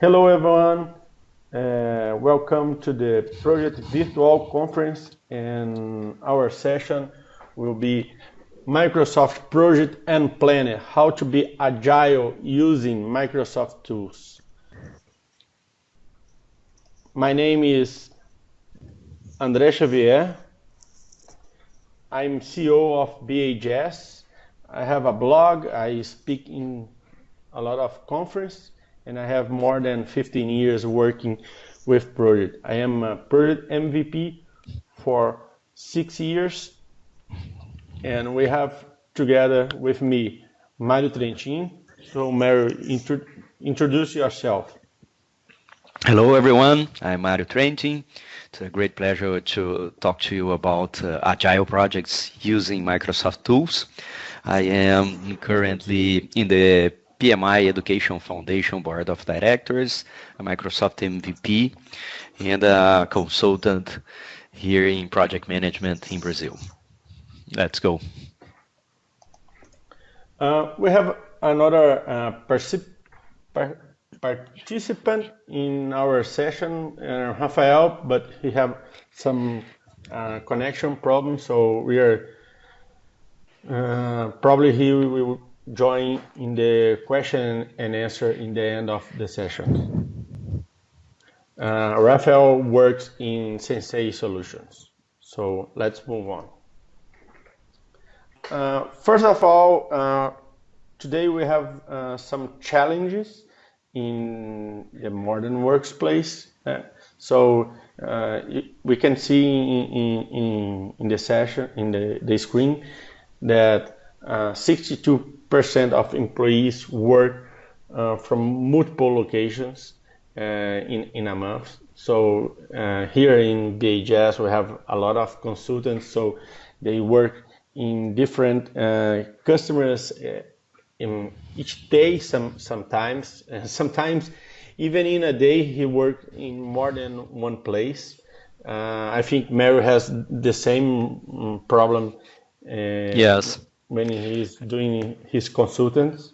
Hello, everyone. Uh, welcome to the Project Virtual Conference, and our session will be Microsoft Project and Planner, how to be agile using Microsoft tools. My name is André Xavier. I'm CEO of BHS. I have a blog. I speak in a lot of conference, and I have more than 15 years working with project. I am a project MVP for six years and we have together with me Mário Trentin. So Mário, intro introduce yourself. Hello everyone, I'm Mário Trentin. It's a great pleasure to talk to you about uh, agile projects using Microsoft tools. I am currently in the PMI Education Foundation Board of Directors, a Microsoft MVP, and a consultant here in project management in Brazil. Let's go. Uh, we have another uh, participant in our session, uh, Rafael, but he have some uh, connection problems, so we are uh, probably he will join in the question and answer in the end of the session. Uh, Rafael works in Sensei Solutions. So let's move on. Uh, first of all, uh, today we have uh, some challenges in the modern workplace. Uh, so uh, we can see in, in, in, the session, in the, the screen, that 62% of employees work from multiple locations in, in a month. So here in BHS, we have a lot of consultants, so they work in different uh, customers uh, in each day some sometimes uh, sometimes even in a day he worked in more than one place uh, i think Mário has the same mm, problem uh, yes when he's doing his consultants?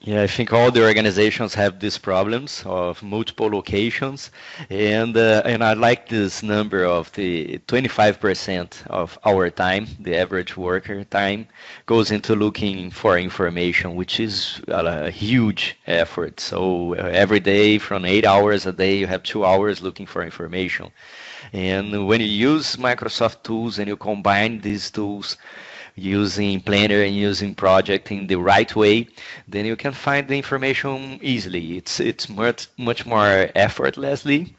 Yeah, I think all the organizations have these problems of multiple locations, and uh, and I like this number of the 25% of our time, the average worker time, goes into looking for information, which is a, huge effort. So uh, every day, from eight hours a day, you have two hours looking for information, and when you use Microsoft tools and you combine these tools using Planner and using Project in the right way, then you can find the information easily. It's it's much much more effortlessly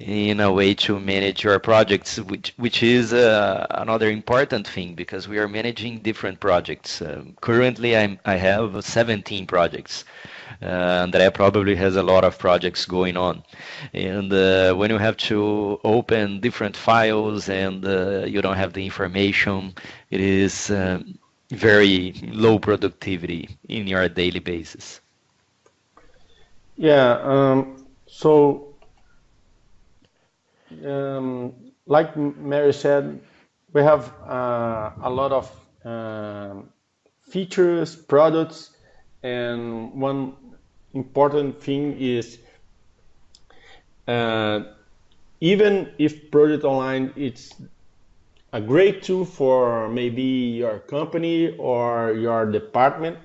in a way to manage your projects, which which is uh, another important thing because we are managing different projects. Um, currently, I'm I have 17 projects. Uh, Andrea probably has a lot of projects going on. And uh, when you have to open different files and uh, you don't have the information, it is um, very low productivity in your daily basis. Yeah, um, so um, like Mário said, we have uh, a lot of uh, features, products, and one important thing is uh, even if Project Online it's a great tool for maybe your company or your department,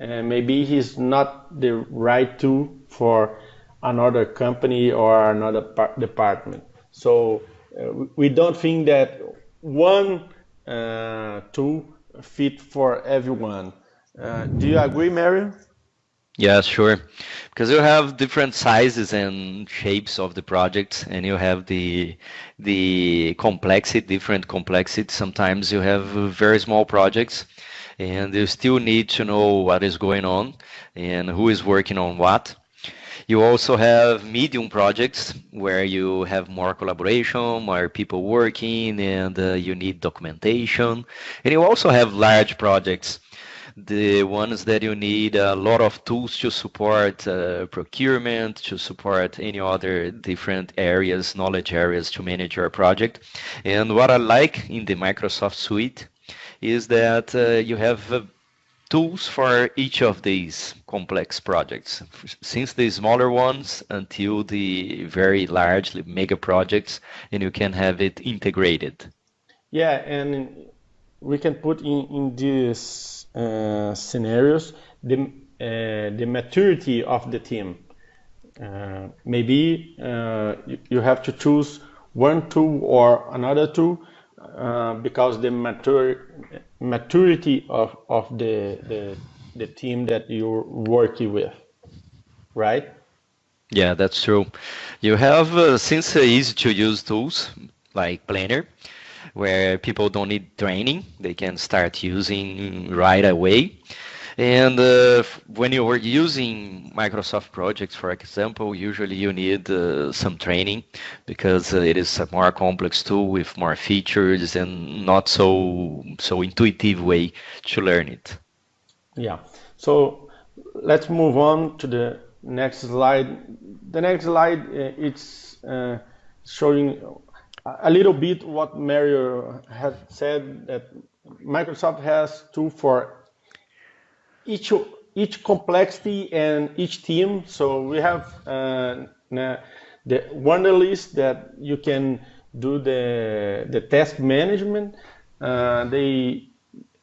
and maybe it's not the right tool for another company or another department. So uh, we don't think that one uh, tool fit for everyone. Uh, do you agree, Mário? Yeah, sure. Because you have different sizes and shapes of the projects, and you have the the complexity, different complexity. Sometimes you have very small projects, and you still need to know what is going on and who is working on what. You also have medium projects where you have more collaboration, more people working, and uh, you need documentation. And you also have large projects the ones that you need a lot of tools to support uh, procurement, to support any other different areas, knowledge areas to manage your project. And what I like in the Microsoft Suite is that uh, you have uh, tools for each of these complex projects, since the smaller ones until the very large mega projects, and you can have it integrated. Yeah, and we can put in, in these uh, scenarios the, uh, the maturity of the team. Uh, maybe uh, you, you have to choose one tool or another tool because the mature, maturity of, of the, the, the team that you're working with, right? Yeah, that's true. You have, uh, since easy to use tools like Planner, where people don't need training, they can start using right away. And uh, when you are using Microsoft projects, for example, usually you need uh, some training because uh, it is a more complex tool with more features and not so so intuitive way to learn it. Yeah. So let's move on to the next slide. The next slide uh, it's uh, showing a little bit what Mario had said that Microsoft has two for each each complexity and each team. So we have uh, the Wunderlist that you can do the the task management. Uh, they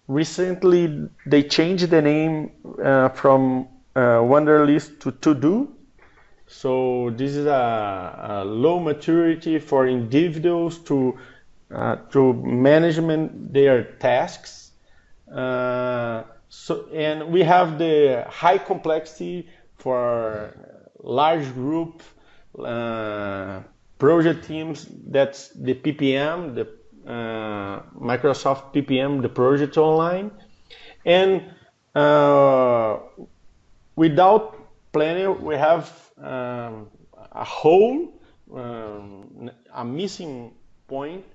recently they changed the name uh, from uh, Wunderlist to To Do. So this is a, a low maturity for individuals to uh, to management their tasks. Uh, so, and we have the high complexity for large group uh, project teams. That's the PPM, the uh, Microsoft PPM, the project online. And uh, without planning, we have um, a hole, um, a missing point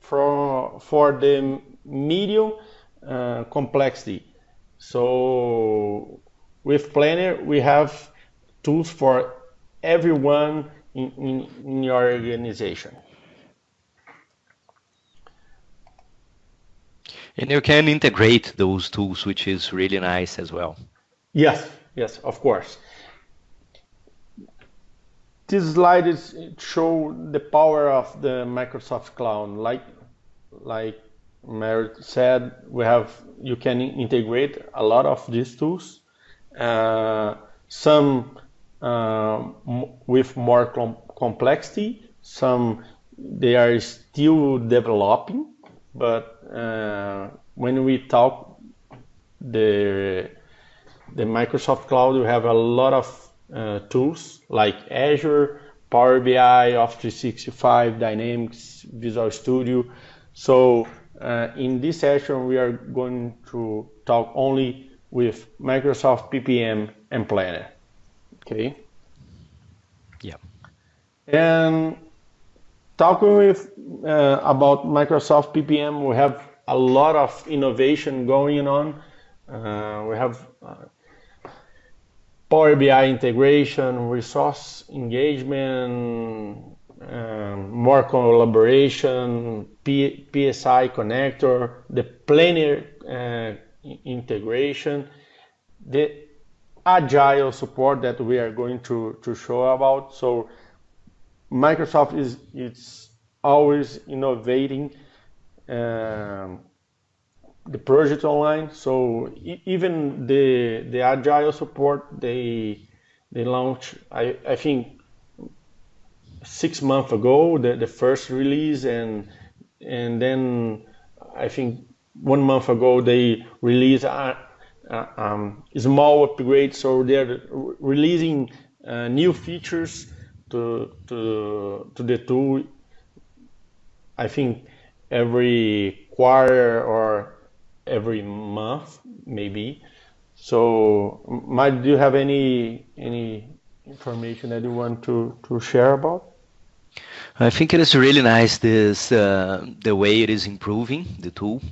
for, for the medium uh, complexity. So with Planner, we have tools for everyone in, in, in your organization. And you can integrate those tools, which is really nice as well. Yes, yes, of course. This slide is show the power of the Microsoft Cloud. Like, like Merit said, we have you can integrate a lot of these tools. Uh, some uh, with more com complexity, some they are still developing. But uh, when we talk the the Microsoft Cloud, we have a lot of tools like Azure, Power BI, Office 365, Dynamics, Visual Studio. So uh, in this session, we are going to talk only with Microsoft PPM and Planner. Okay. Yeah. And talking with uh, about Microsoft PPM, we have a lot of innovation going on. Uh, we have uh, Power BI integration, resource engagement, um, more collaboration, P PSI connector, the Planner uh, integration, the agile support that we are going to, to show about. So Microsoft is it's always innovating um, the project online. So even the the agile support they they launch I, I think six months ago, the, the first release, and and then I think one month ago they released a, a um, small upgrade. So they're releasing uh, new features to to to the tool. I think every quarter or every month, maybe. So, Mike, do you have any any information that you want to to share about? I think it is really nice this uh, the way it is improving the tool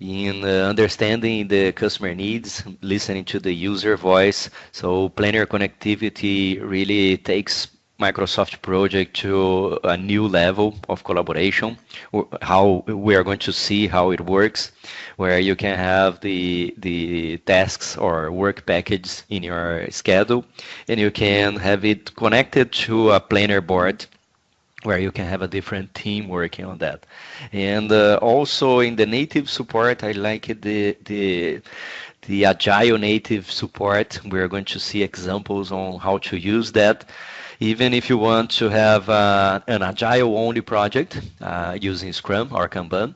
in uh, understanding the customer needs, listening to the user voice. So planner connectivity really takes Microsoft project to a new level of collaboration. How we are going to see how it works, where you can have the the tasks or work package in your schedule, and you can have it connected to a planner board where you can have a different team working on that. And uh, also in the native support, I like the the the agile native support. We're going to see examples on how to use that. Even if you want to have uh, an agile only project uh, using Scrum or Kanban,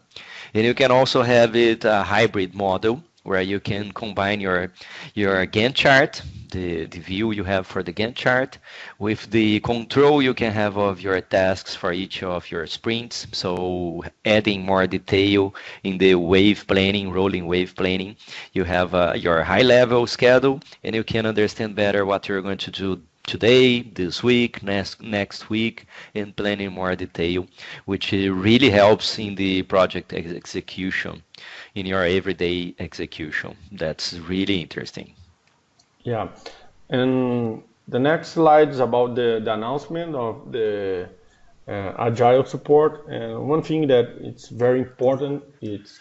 and you can also have it a hybrid model where you can combine your your Gantt chart, the, the view you have for the Gantt chart, with the control you can have of your tasks for each of your sprints. So adding more detail in the wave planning, rolling wave planning, you have uh, your high level schedule and you can understand better what you're going to do today, this week, next next week, and planning more detail, which really helps in the project ex execution in your everyday execution. That's really interesting. Yeah, and the next slide is about the, the announcement of the uh, agile support. And one thing that it's very important, it's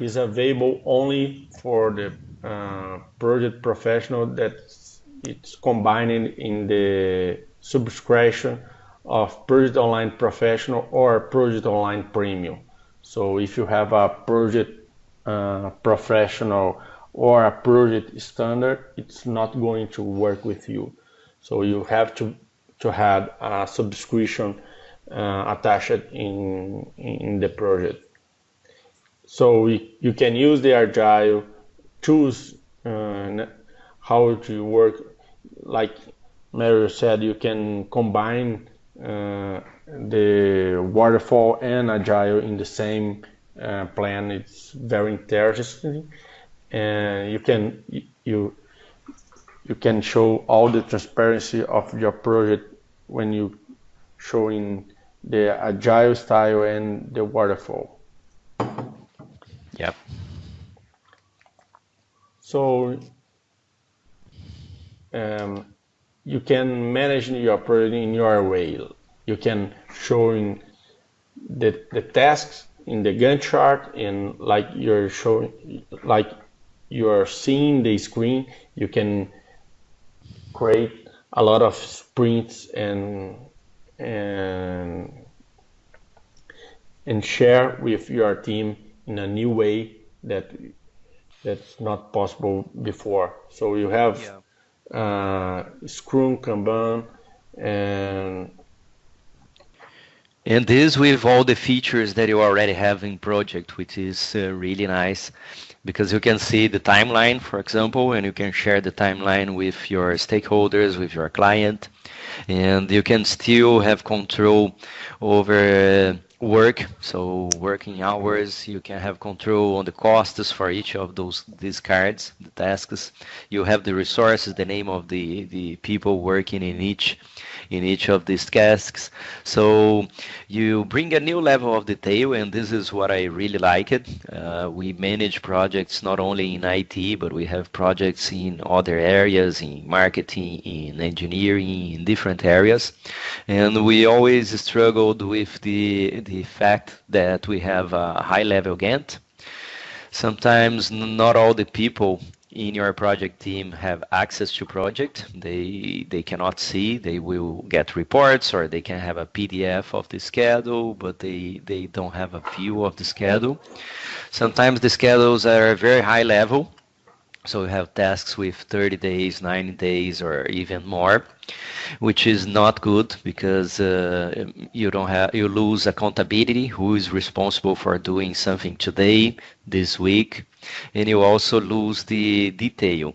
is available only for the uh, project professional that it's combining in the subscription of Project Online Professional or Project Online Premium. So if you have a project uh, professional or a project standard, it's not going to work with you. So you have to to have a subscription uh, attached in in the project. So we, you can use the Agile, choose uh, how to work. Like Mario said, you can combine uh, the waterfall and Agile in the same uh, plan. It's very interesting, and you can you you can show all the transparency of your project when you showing the agile style and the waterfall. Yep. So um, you can manage your project in your way. You can showing the, the tasks in the Gantt chart and like you're showing, like you're seeing the screen, you can create a lot of sprints and and and share with your team in a new way that that's not possible before. So you have yeah. Uh, Scrum, Kanban, and and this with all the features that you already have in project, which is uh, really nice because you can see the timeline, for example, and you can share the timeline with your stakeholders, with your client, and you can still have control over work. So working hours you can have control on the costs for each of those these cards the tasks. You have the resources the name of the the people working in each in each of these tasks. So you bring a new level of detail, and this is what I really like it. Uh, we manage projects not only in IT, but we have projects in other areas, in marketing, in engineering, in different areas. And we always struggled with the, the fact that we have a high level Gantt. Sometimes not all the people in your project team have access to project. They they cannot see. They will get reports or they can have a PDF of the schedule, but they they don't have a view of the schedule. Sometimes the schedules are very high level. So we have tasks with 30 days, 90 days, or even more, which is not good because uh, you don't have you lose accountability. Who is responsible for doing something today, this week, and you also lose the detail.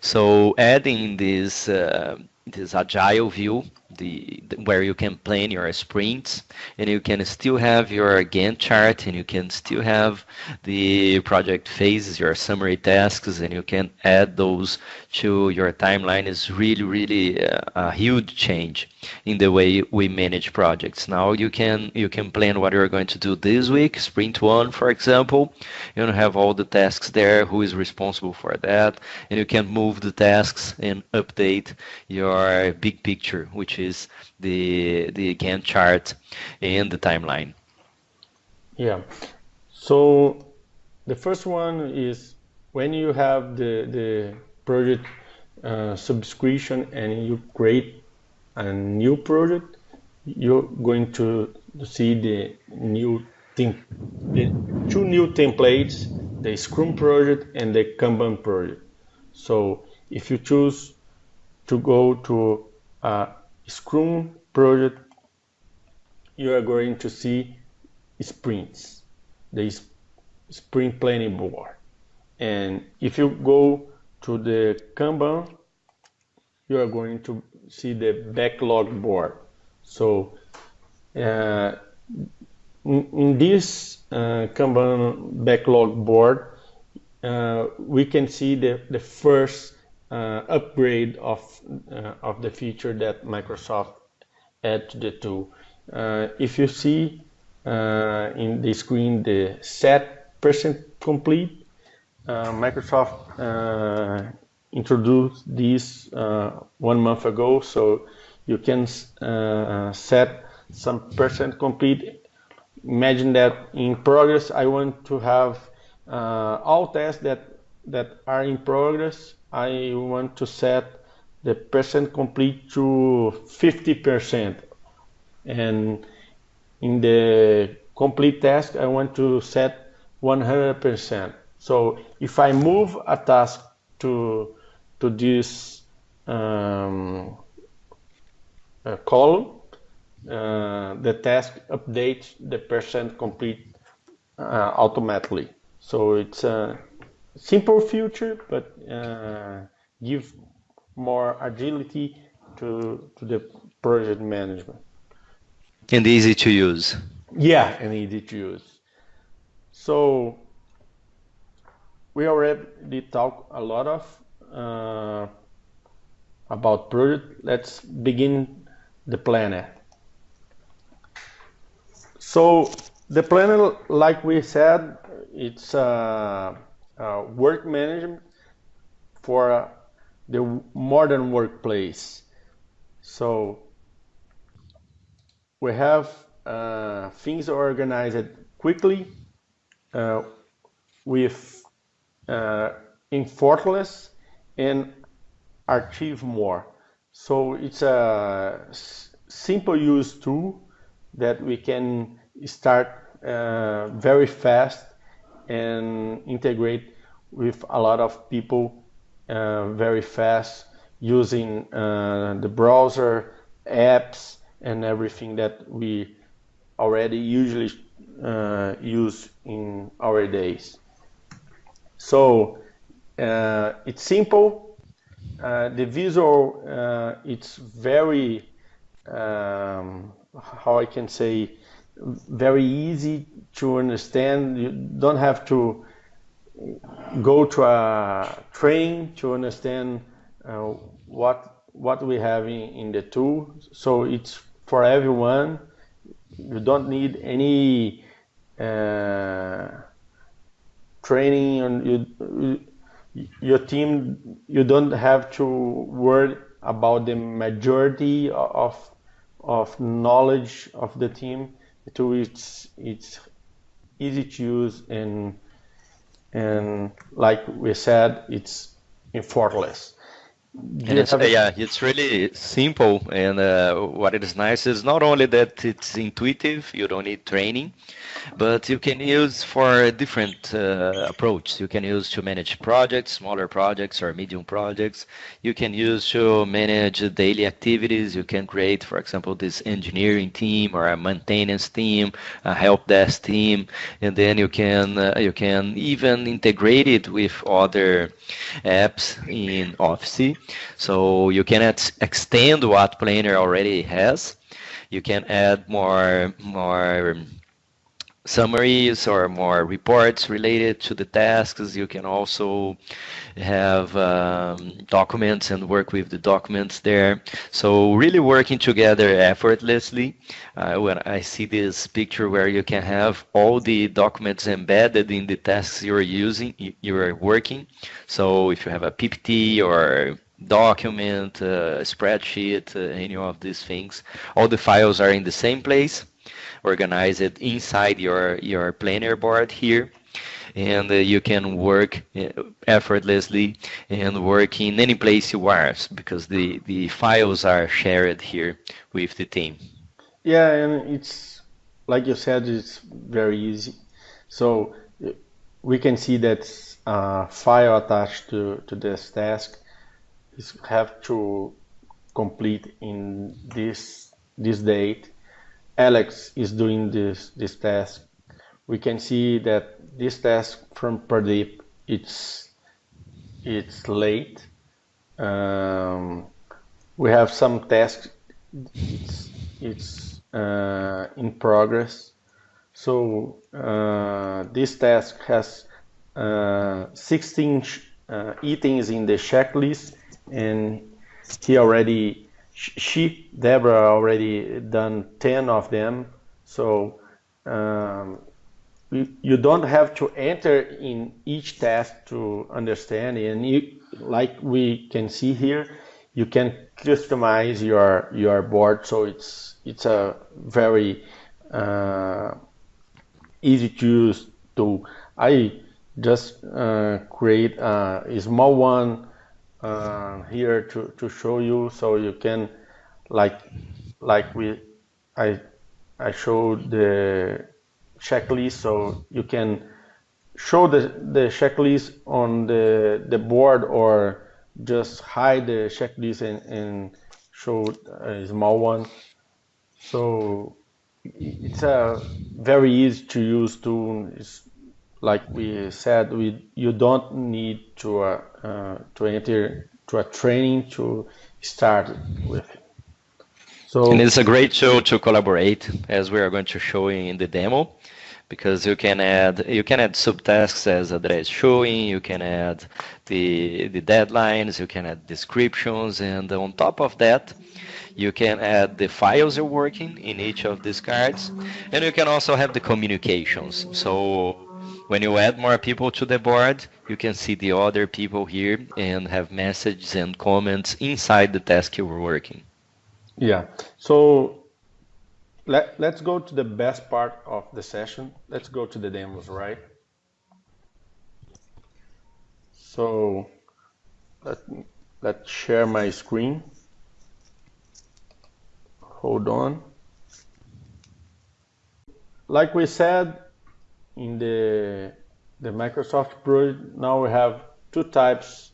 So adding this uh, this agile view the, where you can plan your sprints and you can still have your Gantt chart and you can still have the project phases, your summary tasks, and you can add those to your timeline is really, really a, a huge change in the way we manage projects. Now you can you can plan what you're going to do this week, sprint one, for example. You have all the tasks there, who is responsible for that, and you can move the tasks and update your big picture, which is is the the Gantt chart and the timeline. Yeah. So the first one is when you have the the project uh, subscription and you create a new project, you're going to see the new thing, the two new templates, the Scrum project and the Kanban project. So if you choose to go to a Scrum project, you are going to see sprints, the sprint planning board. And if you go to the Kanban, you are going to see the backlog board. So uh, in, this uh, Kanban backlog board, uh, we can see the, the first uh, upgrade of, uh, of the feature that Microsoft add to the tool. Uh, if you see in the screen the set percent complete, Microsoft introduced this uh, one month ago, so you can uh, set some percent complete. Imagine that in progress, I want to have uh, all tests that that are in progress. I want to set the percent complete to 50%, and in the complete task, I want to set 100%. So if I move a task to to this um, uh, column, uh, the task updates the percent complete uh, automatically. So it's a simple feature, but uh, give more agility to, to the project management. And easy to use. Yeah, and easy to use. So we already talked a lot of uh, about project, let's begin the planner. So the planner, like we said, it's uh, uh, work management for uh, the modern workplace. So we have uh, things organized quickly uh, with uh, effortless and achieve more. So it's a simple use tool that we can start uh, very fast and integrate with a lot of people uh, very fast using uh, the browser, apps, and everything that we already usually uh, use in our days. So uh, it's simple. Uh, the visual, uh, it's very, um, how I can say, very easy to understand. You don't have to go to a train to understand uh, what what we have in, in the tool. So it's for everyone. You don't need any uh, training on you your team you don't have to worry about the majority of of knowledge of the team to it's it's easy to use and and like we said it's effortless and it's, yeah, it's really simple. And uh, what is nice is not only that it's intuitive, you don't need training, but you can use for a different uh, approach. You can use to manage projects, smaller projects or medium projects. You can use to manage daily activities. You can create, for example, this engineering team or a maintenance team, a help desk team, and then you can uh, you can even integrate it with other apps in Office. So you can extend what Planner already has. You can add more more summaries or more reports related to the tasks. You can also have um, documents and work with the documents there. So really working together effortlessly. Uh, when I see this picture where you can have all the documents embedded in the tasks you're using, you're working. So if you have a PPT or document, uh, spreadsheet, uh, any of these things. All the files are in the same place, organized inside your, your planner board here. And uh, you can work uh, effortlessly and work in any place you are because the, the files are shared here with the team. Yeah, and it's like you said, it's very easy. So we can see that uh, file attached to, to this task is have to complete in this this date. Alex is doing this this task. We can see that this task from Pradeep it's it's late. Um, we have some tasks. It's it's uh, in progress. So uh, this task has uh, 16 uh, items in the checklist and he already, she, Deborah, already done 10 of them. So um, you don't have to enter in each task to understand. And you, like we can see here you can customize your your board. So it's it's a very uh, easy to use tool. I just uh, create a, a, small one uh, here to, to show you so you can like like we I I showed the checklist so you can show the, the checklist on the the board or just hide the checklist and, and show a small one. So it's a very easy to use tool. It's like we said, we you don't need to uh, to enter to a training to start with. So and it's a great tool to collaborate, as we are going to show in the demo, because you can add you can add subtasks as André showing. You can add the the deadlines. You can add descriptions, and on top of that. You can add the files you're working in each of these cards, and you can also have the communications. So when you add more people to the board, you can see the other people here and have messages and comments inside the task you're working. Yeah. So let, let's go to the best part of the session. Let's go to the demos, right? So let, let's share my screen. Hold on. Like we said, in the the Microsoft project, now we have two types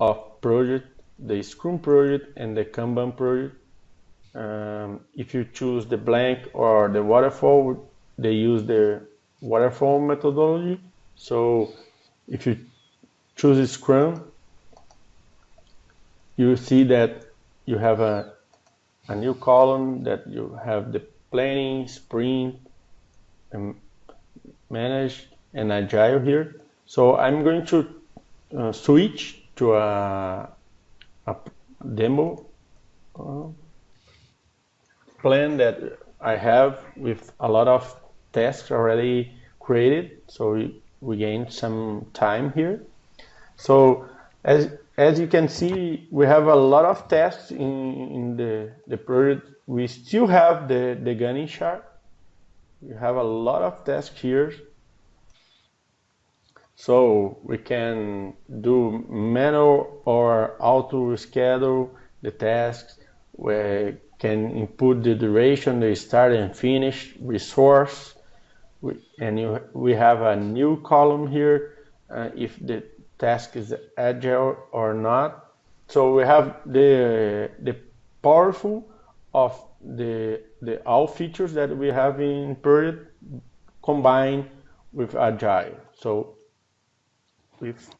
of project, the Scrum project and the Kanban project. Um, if you choose the blank or the waterfall, they use the waterfall methodology. So if you choose Scrum, you see that you have a, a new column that you have the planning, sprint, and manage and agile here. So I'm going to uh, switch to a, a demo uh, plan that I have with a lot of tasks already created. So we, we gain some time here. So as as you can see, we have a lot of tasks in, in the, the project. We still have the, the Gantt chart you have a lot of tasks here. So we can do manual or auto schedule the tasks. We can input the duration, the start and finish, resource. We, and you, we have a new column here uh, if the task is agile or not. So we have the, the powerful of the the all features that we have in Period combined with Agile. So if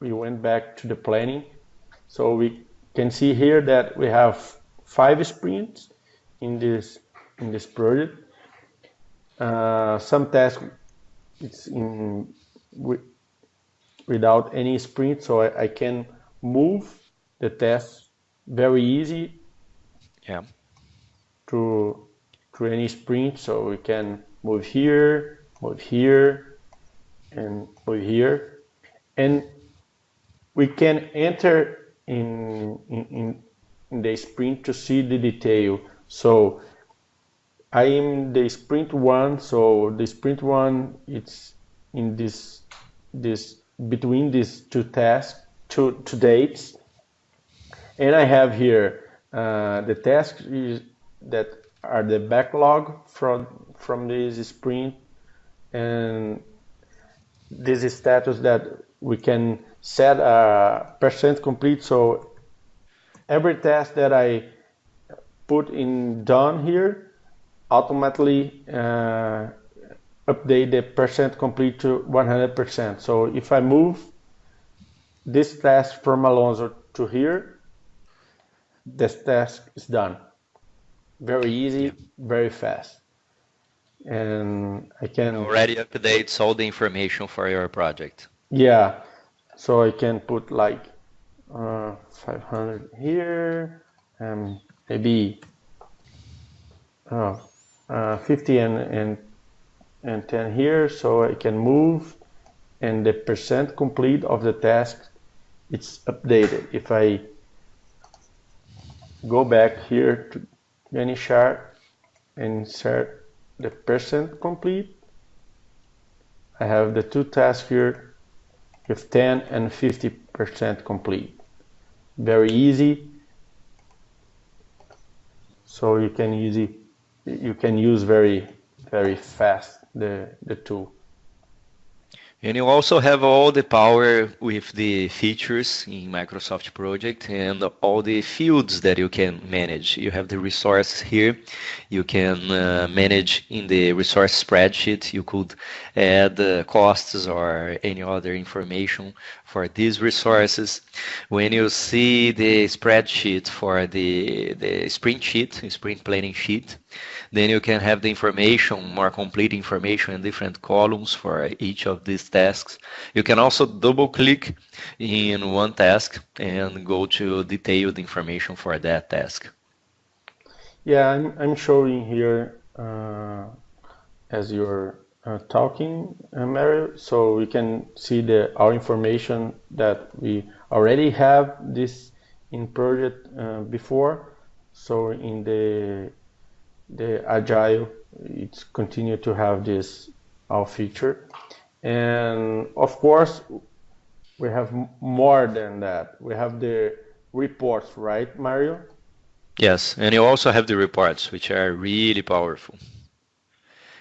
we went back to the planning, so we can see here that we have five sprints in this in this project. Uh, some tasks it's in without any sprint, so I, I can move the tasks very easy. Yeah to to any sprint so we can move here move here and move here and we can enter in, in, in the sprint to see the detail. So I am the sprint one, so the sprint one it's in this this between these two tasks, two, two dates. And I have here uh, the tasks that are the backlog from from this sprint and this is status that we can set a percent complete so every task that I put in done here automatically uh, update the percent complete to 100%. So if I move this task from Alonso to here, this task is done. Very easy, very fast. And I can already update all the information for your project. Yeah, so I can put like uh, 500 here and maybe oh, uh, 50 and, and and 10 here so I can move and the percent complete of the task it's updated if I go back here to Chart and insert the percent complete. I have the two tasks here with 10 and 50 percent complete. Very easy. So you can easy you can use very very fast the, the tool. And you also have all the power with the features in Microsoft Project and all the fields that you can manage. You have the resource here. You can uh, manage in the resource spreadsheet. You could add uh, costs or any other information for these resources. When you see the spreadsheet for the, the sprint sheet, sprint planning sheet, then you can have the information, more complete information in different columns for each of these tasks. You can also double click in one task and go to detailed information for that task. Yeah, I'm, I'm showing here uh, as you're uh, talking, uh, Mario, so we can see the our information that we already have this in project uh, before. So in the the agile it's continue to have this our feature. And of course we have more than that. We have the reports right mario? Yes and you also have the reports which are really powerful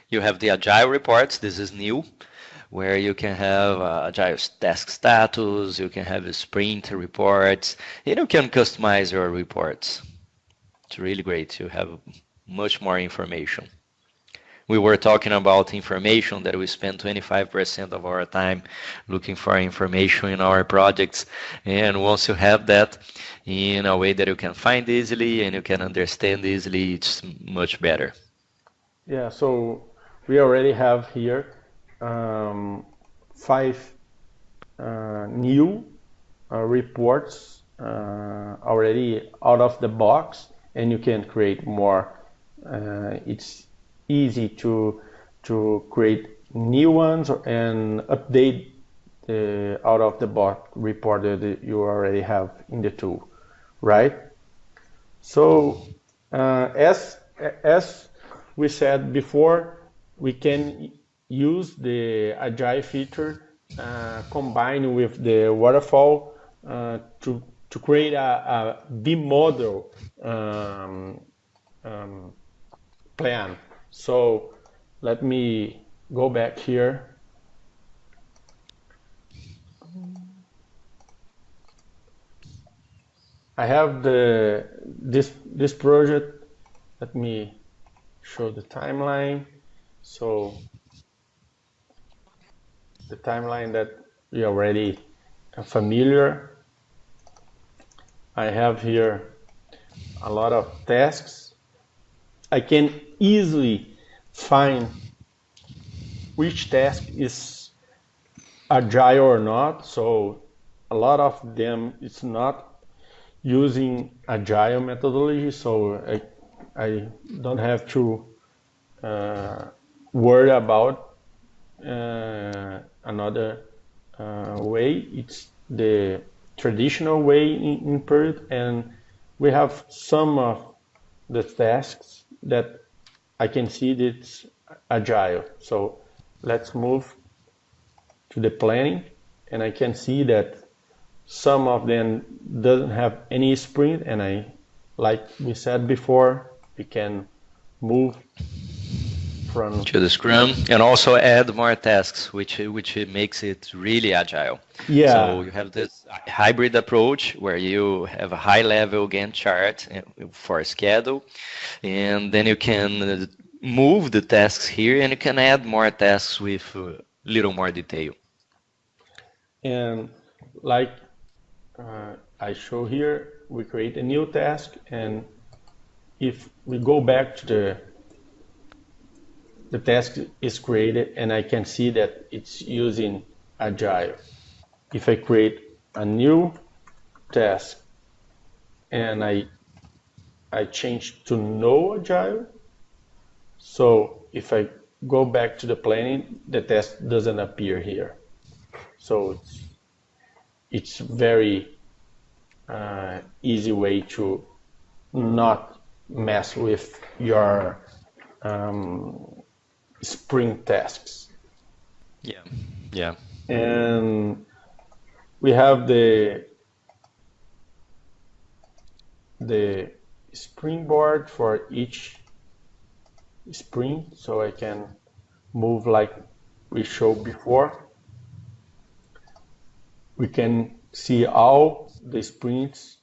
you have the agile reports this is new where you can have uh, agile task status you can have sprint reports and you can customize your reports it's really great you have much more information. We were talking about information that we spend 25% of our time looking for information in our projects. And once you have that in a way that you can find easily and you can understand easily, it's much better. Yeah, so we already have here um, five uh, new uh, reports uh, already out of the box, and you can create more uh, it's easy to to create new ones and update the out of the box report that you already have in the tool, right? So uh, as as we said before, we can use the agile feature uh, combined with the waterfall uh, to to create a, model um, um, plan. So let me go back here. I have the this this project. Let me show the timeline. So the timeline that we already are familiar. I have here a lot of tasks. I can easily find which task is agile or not. So a lot of them it's not using agile methodology. So I, I don't have to uh, worry about uh, another uh, way. It's the traditional way in, in Project, and we have some of the tasks that I can see that it's agile. So let's move to the planning, and I can see that some of them doesn't have any sprint, and I, like we said before, we can move from to the Scrum and also add more tasks, which which makes it really agile. Yeah. So you have this hybrid approach where you have a high level Gantt chart uh, for a schedule, and then you can move the tasks here and you can add more tasks with a little more detail. And like uh, I show here, we create a new task and if we go back to the the task is created and I can see that it's using Agile. If I create a new task and I I change to no Agile, so if I go back to the planning, the task doesn't appear here. So it's, it's very uh, easy way to not mess with your um, sprint tasks. Yeah, yeah. And we have the the sprint board for each sprint, so I can move like we showed before. We can see all the sprints,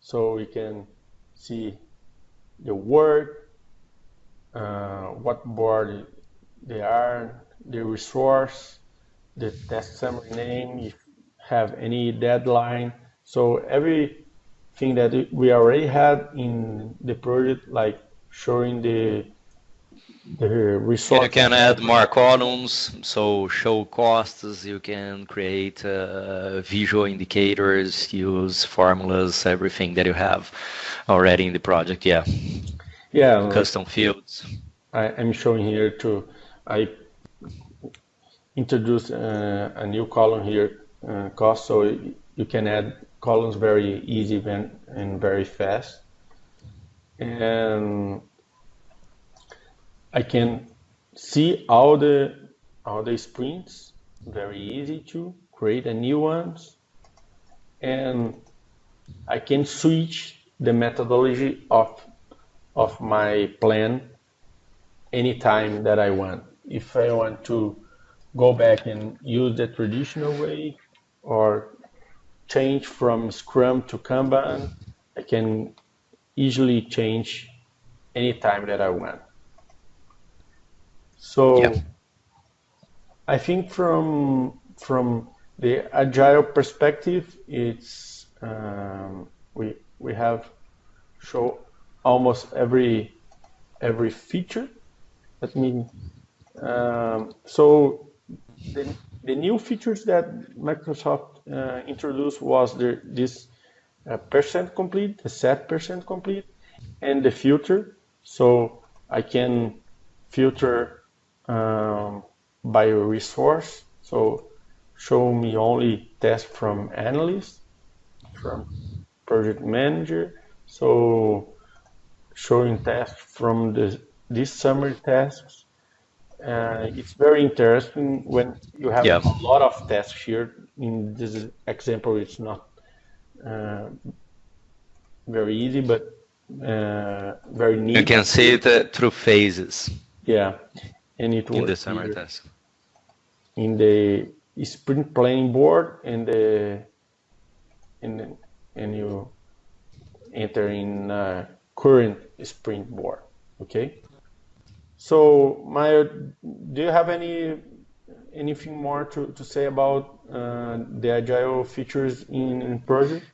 so we can see the word, uh, what board they are, the resource, the test summary name, if have any deadline. So everything that we already had in the project, like showing the the resource. You can add more columns, so show costs. You can create uh, visual indicators, use formulas, everything that you have already in the project. Yeah. Yeah. Custom fields. I, am showing here to I introduce uh, a new column here, uh, cost, so you can add columns very easy and very fast. And I can see all the all the sprints, very easy to create a new ones. And I can switch the methodology of of my plan anytime that I want if I want to go back and use the traditional way or change from Scrum to Kanban, I can easily change anytime that I want. So yeah. I think from from the agile perspective, it's um, we we have show almost every every feature. Let me um, so the, the new features that Microsoft uh, introduced was the, this uh, percent complete, the set percent complete, and the filter. So I can filter um, by resource. So show me only tests from analyst, from project manager. So showing tests from the, these summary tasks uh, it's very interesting when you have yeah. a lot of tests here. In this example, it's not uh, very easy, but uh, very neat. You can see it uh, through phases. Yeah, and it in the summer test. In the sprint planning board and the and and you enter in uh, current sprint board. Okay. So, Maya, do you have any anything more to, to say about uh, the agile features in, in project?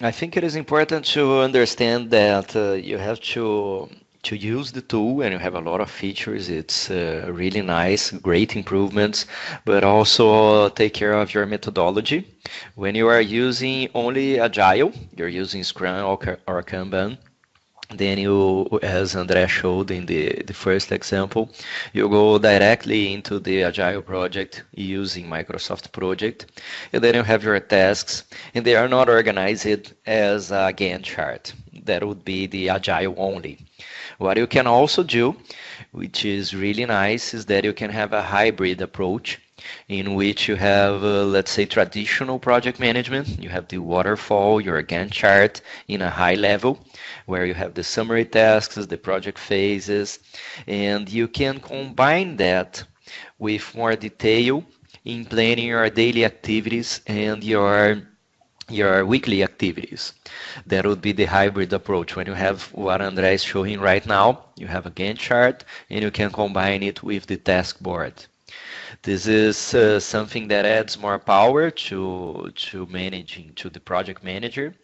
I think it is important to understand that uh, you have to to use the tool and you have a lot of features it's uh, really nice great improvements but also take care of your methodology when you are using only agile you're using scrum or, or kanban then you, as Andrea showed in the, the first example, you go directly into the Agile project using Microsoft Project, and then you have your tasks, and they are not organized as a Gantt chart. That would be the Agile only. What you can also do, which is really nice, is that you can have a hybrid approach in which you have, uh, let's say, traditional project management. You have the waterfall, your Gantt chart in a high level, where you have the summary tasks, the project phases, and you can combine that with more detail in planning your daily activities and your your weekly activities. That would be the hybrid approach. When you have what André is showing right now, you have a Gantt chart and you can combine it with the task board. This is uh, something that adds more power to to managing to the project manager,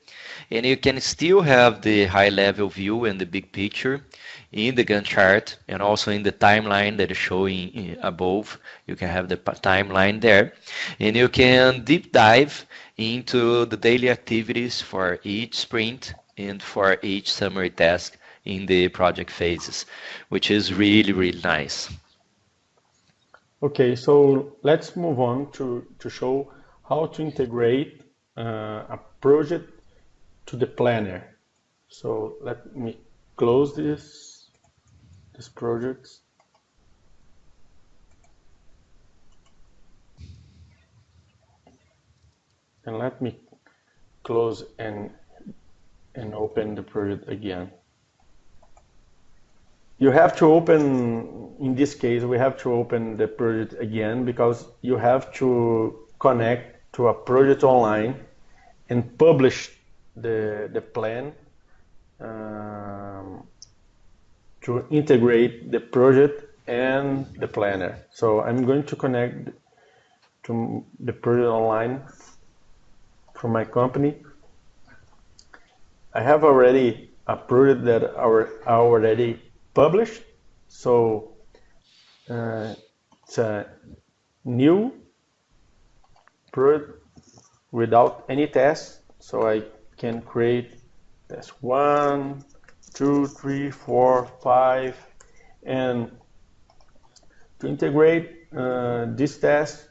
and you can still have the high level view and the big picture in the Gantt chart and also in the timeline that is showing above. You can have the timeline there, and you can deep dive into the daily activities for each sprint and for each summary task in the project phases, which is really, really nice. Okay, so let's move on to, to show how to integrate uh, a project to the planner. So let me close this, this project. And let me close and, and open the project again you have to open, in this case, we have to open the project again because you have to connect to a project online and publish the, the plan um, to integrate the project and the planner. So I'm going to connect to the project online from my company. I have already a project that are already published. So uh, it's a new project without any test. So I can create test one, two, three, four, five, and to integrate uh, this test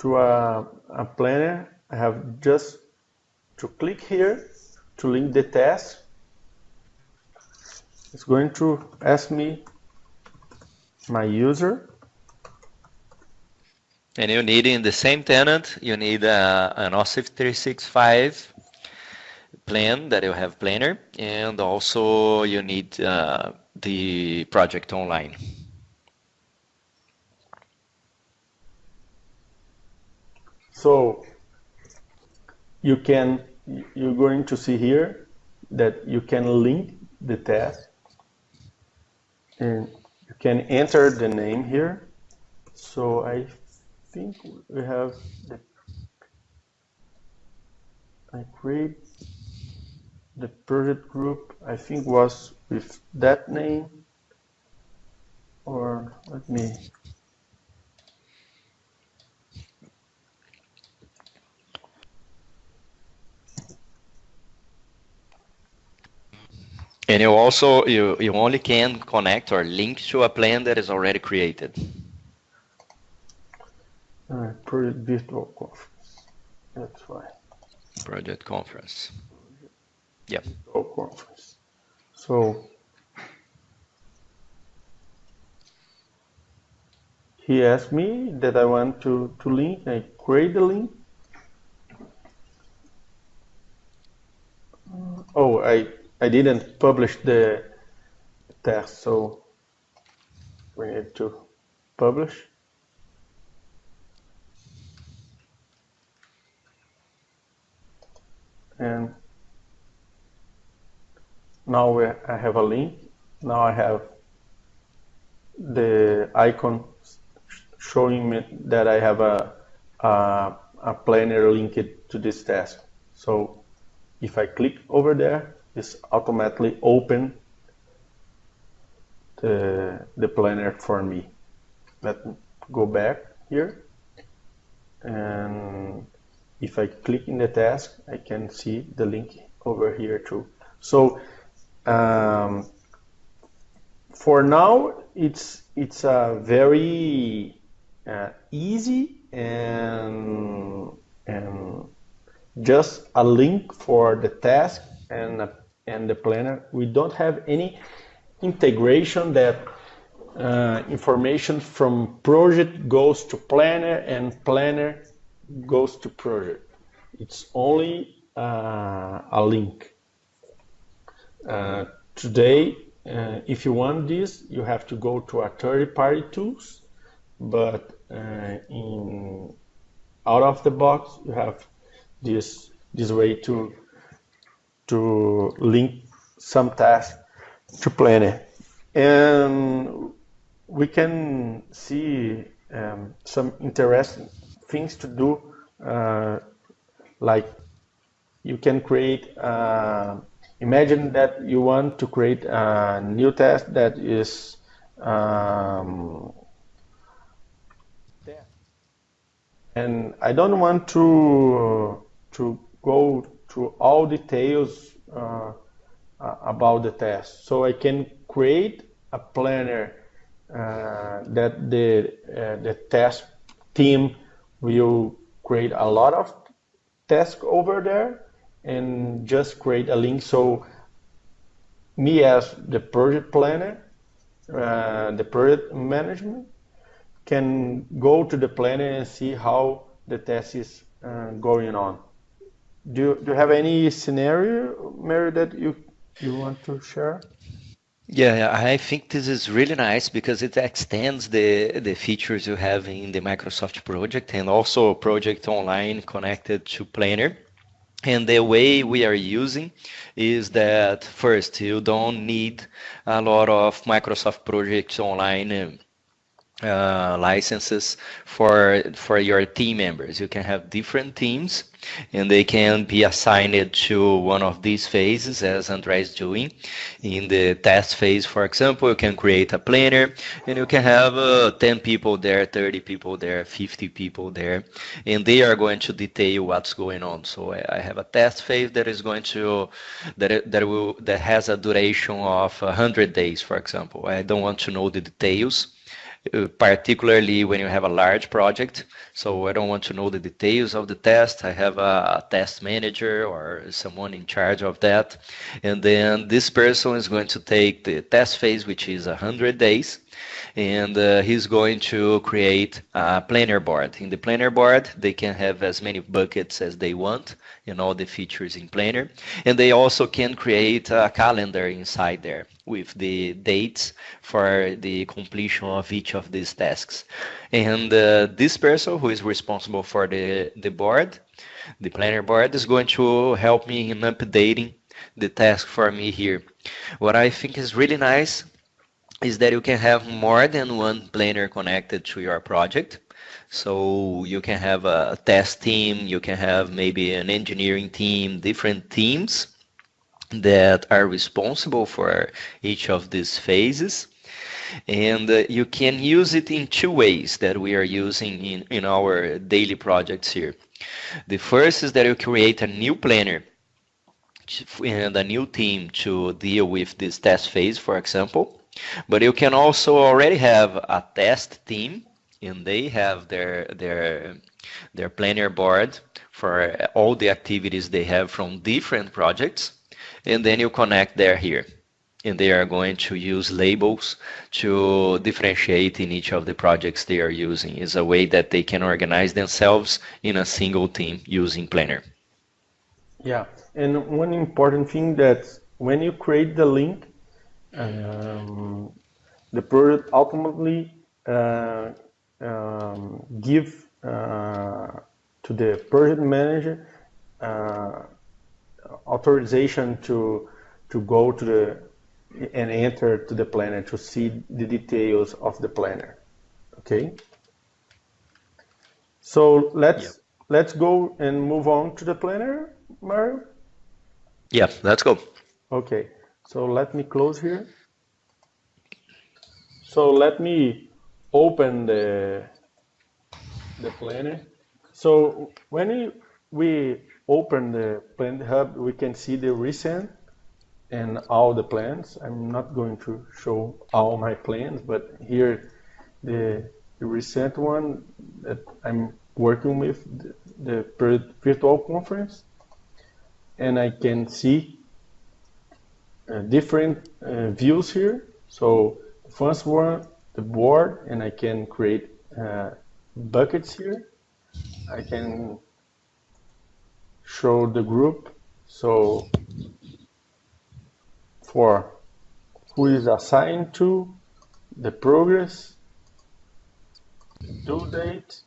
to a, a planner, I have just to click here to link the test it's going to ask me my user. And you need in the same tenant, you need uh, an Office 365 plan that you have planner, and also you need uh, the project online. So you can, you're going to see here that you can link the test and you can enter the name here. So I think we have the I create the project group I think was with that name. Or let me And you also you you only can connect or link to a plan that is already created. Uh, project virtual conference. That's fine. Project conference. Yeah. Virtual conference. So he asked me that I want to, to link. I create the link. Oh, I I didn't publish the test, so we need to publish. And now I have a link. Now I have the icon showing me that I have a, a, a planner linked to this task. So if I click over there, is automatically open the, the planner for me. Let me go back here and if I click in the task I can see the link over here too. So um, for now, it's it's a very uh, easy and and just a link for the task and and the planner. We don't have any integration that uh, information from project goes to planner and planner goes to project. It's only uh, a link. Uh, today, uh, if you want this, you have to go to a third-party tools, but uh, in out of the box, you have this this way to to link some tasks to Planner, and we can see um, some interesting things to do, uh, like you can create. Uh, imagine that you want to create a new task that is um, and I don't want to to go to all details uh, about the test. So I can create a planner uh, that the uh, the test team will create a lot of tasks over there and just create a link. So me as the project planner, uh, the project management can go to the planner and see how the test is uh, going on. Do you, do you have any scenario, Mário, that you you want to share? Yeah, I think this is really nice because it extends the the features you have in the Microsoft project and also project online connected to Planner. And the way we are using is that first, you don't need a lot of Microsoft projects online uh, licenses for for your team members. You can have different teams, and they can be assigned to one of these phases, as Andre is doing. In the test phase, for example, you can create a planner, and you can have uh, 10 people there, 30 people there, 50 people there, and they are going to detail what's going on. So I, have a test phase that is going to that that will that has a duration of 100 days, for example. I don't want to know the details particularly when you have a large project. So I don't want to know the details of the test. I have a, test manager or someone in charge of that. And then this person is going to take the test phase, which is 100 days, and uh, he's going to create a planner board. In the planner board, they can have as many buckets as they want and all the features in planner. And they also can create a calendar inside there with the dates for the completion of each of these tasks. And uh, this person who is responsible for the, the board, the planner board, is going to help me in updating the task for me here. What I think is really nice is that you can have more than one planner connected to your project. So you can have a test team, you can have maybe an engineering team, different teams that are responsible for each of these phases. And uh, you can use it in two ways that we are using in, in our daily projects here. The first is that you create a new planner and a new team to deal with this test phase, for example. But you can also already have a test team and they have their their their planner board for all the activities they have from different projects and then you connect there here. And they are going to use labels to differentiate in each of the projects they are using. Is a way that they can organize themselves in a single team using planner. Yeah and one important thing that when you create the link um, the project ultimately uh, um, give uh, to the project manager uh, authorization to to go to the and enter to the planner to see the details of the planner. Okay. So let's yep. let's go and move on to the planner, Mário. Yeah, let's go. Okay. So let me close here. So let me open the the planner. So when we open the Planner Hub, we can see the recent and all the plans. I'm not going to show all my plans, but here the, the recent one that I'm working with, the, the virtual conference, and I can see different uh, views here. So first one, the board, and I can create uh, buckets here. I can show the group. So for who is assigned to, the progress, due date,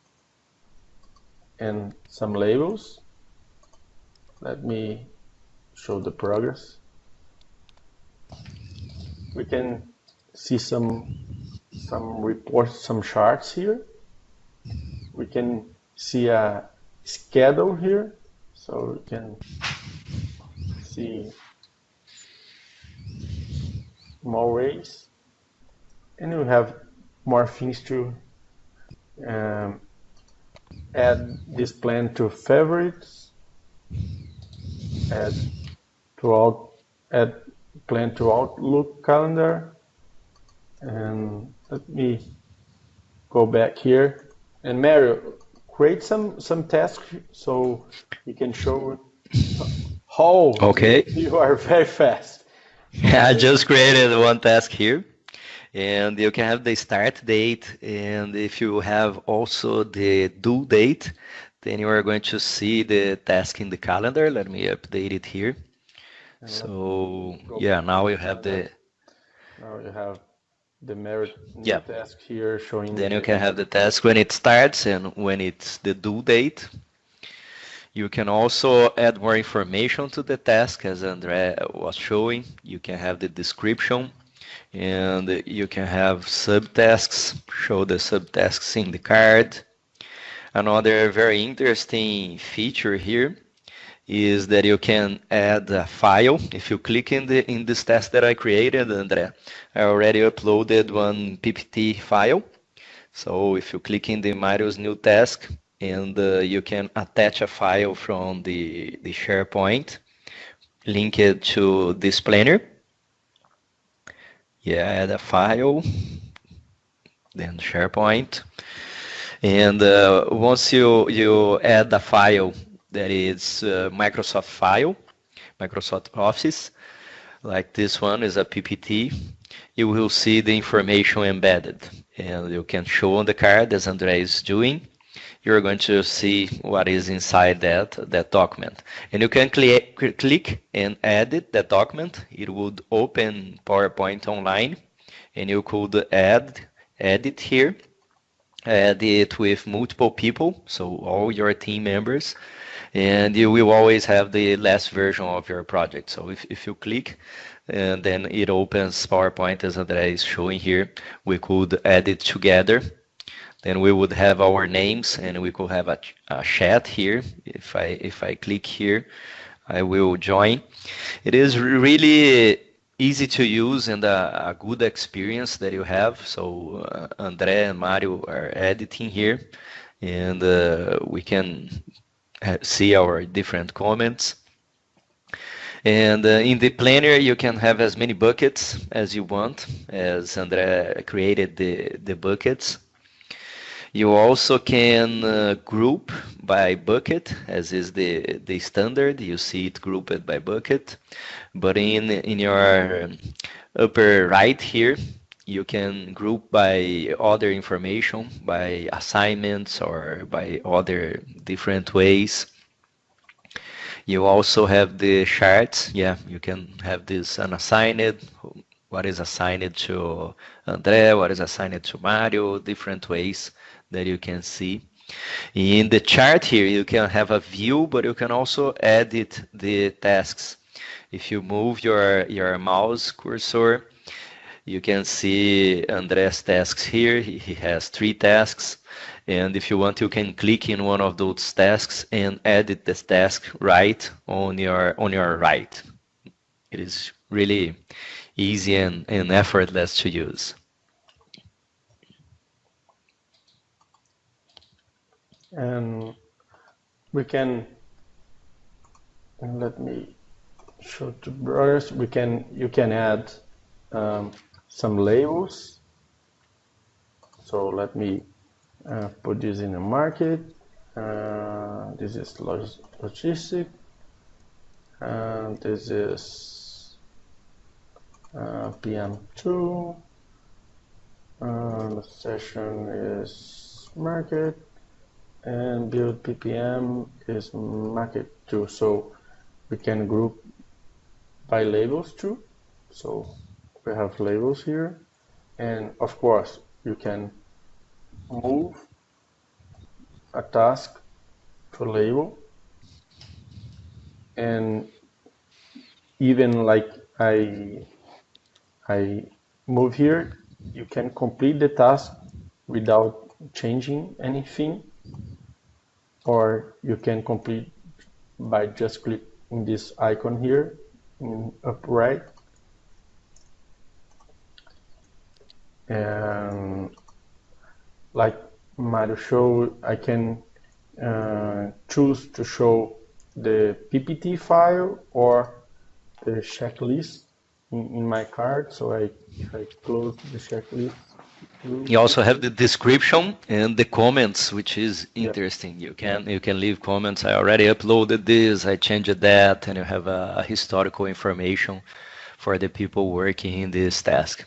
and some labels. Let me show the progress. We can see some some reports, some charts here. We can see a schedule here, so we can see more ways. And we have more things to um, add this plan to favorites, add to out, add plan to Outlook calendar, and let me go back here. And Mário, create some some tasks so you can show how okay. you are very fast. I just created one task here and you can have the start date and if you have also the due date then you are going to see the task in the calendar let me update it here so yeah now you have the now you have the merit yeah. task here showing then you can have the task when it starts and when it's the due date you can also add more information to the task as Andre was showing. You can have the description and you can have subtasks, show the subtasks in the card. Another very interesting feature here is that you can add a file. If you click in the in this task that I created, Andre, I already uploaded one PPT file. So if you click in the Mário's new task, and uh, you can attach a file from the, the SharePoint, link it to this planner. Yeah, add a file, then SharePoint. And uh, once you, you add a file that is uh, Microsoft file, Microsoft Office, like this one is a PPT, you will see the information embedded. And you can show on the card as Andre is doing you're going to see what is inside that, that document. And you can cl click and edit that document. It would open PowerPoint online and you could add, edit here, add it with multiple people, so all your team members, and you will always have the last version of your project. So if, if you click, and then it opens PowerPoint as André is showing here, we could add it together then we would have our names and we could have a, a chat here. If I, if I click here, I will join. It is really easy to use and a, a good experience that you have. So uh, Andre and Mário are editing here and uh, we can see our different comments. And uh, in the planner, you can have as many buckets as you want, as Andre created the, the buckets. You also can uh, group by bucket, as is the, the standard. You see it grouped by bucket. But in, in your upper right here, you can group by other information, by assignments or by other different ways. You also have the charts. Yeah, you can have this unassigned, what is assigned to Andre, what is assigned to Mário, different ways that you can see. In the chart here, you can have a view, but you can also edit the tasks. If you move your, your mouse cursor, you can see Andre's tasks here. He, has three tasks. And if you want, you can click in one of those tasks and edit this task right on your, on your right. It is really easy and, and effortless to use. and we can let me show to brothers. We can you can add um, some labels. So let me uh, put this in the market. Uh, this is log logistic. And this is uh, PM2. Uh, the session is market and build ppm is market too so we can group by labels too so we have labels here. And of course you can move a task to label. And even like I I move here you can complete the task without changing anything. Or you can complete by just clicking this icon here in upright and like Mario showed I can uh, choose to show the PPT file or the checklist in, in my card so I, if I close the checklist you also have the description and the comments, which is interesting. You can you can leave comments. I already uploaded this. I changed that, and you have a, a historical information for the people working in this task.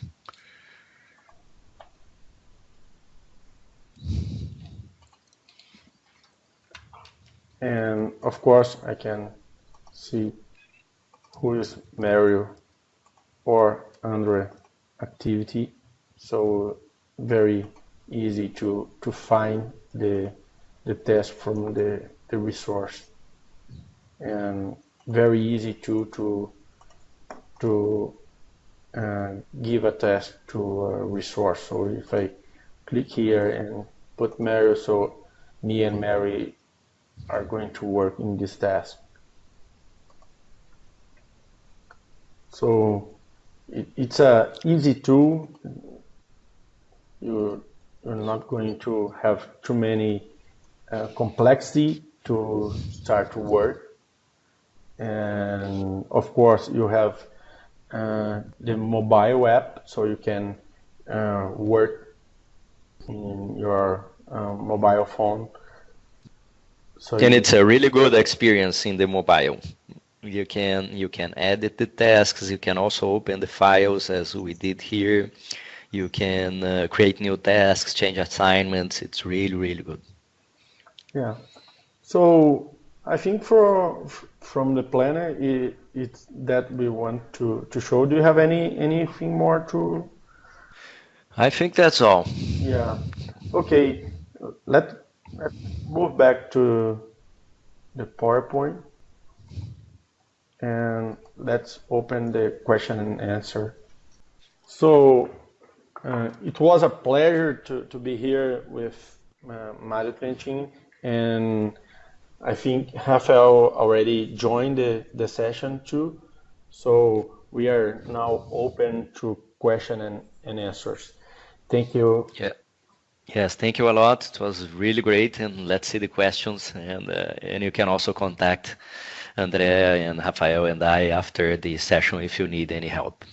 And of course, I can see who is Mário or Andre activity. So very easy to, to find the, the test from the, the resource and very easy to, to, to uh, give a test to a resource. So if I click here and put Mário, so me and Mário are going to work in this task. So it, it's a easy tool you're, you're not going to have too many uh, complexity to start to work. And of course, you have uh, the mobile app, so you can uh, work in your uh, mobile phone. So and it's a really good experience in the mobile. You can you can edit the tasks. You can also open the files as we did here. You can uh, create new tasks, change assignments. It's really, really good. Yeah. So I think for from the planner, it, it's that we want to, to show. Do you have any anything more to? I think that's all. Yeah. Okay. Let let's move back to the PowerPoint and let's open the question and answer. So uh, it was a pleasure to, to be here with uh, Mário Trentim, and I think Rafael already joined the, the session too. So we are now open to question and, and answers. Thank you. Yeah. Yes, thank you a lot. It was really great, and let's see the questions. And uh, and you can also contact Andrea and Rafael and I after the session if you need any help.